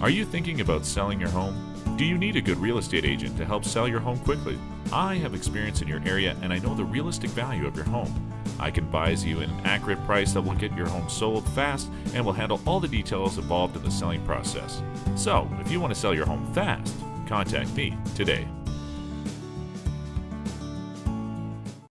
Are you thinking about selling your home? Do you need a good real estate agent to help sell your home quickly? I have experience in your area and I know the realistic value of your home. I can advise you an accurate price that will get your home sold fast and will handle all the details involved in the selling process. So, if you want to sell your home fast, contact me today.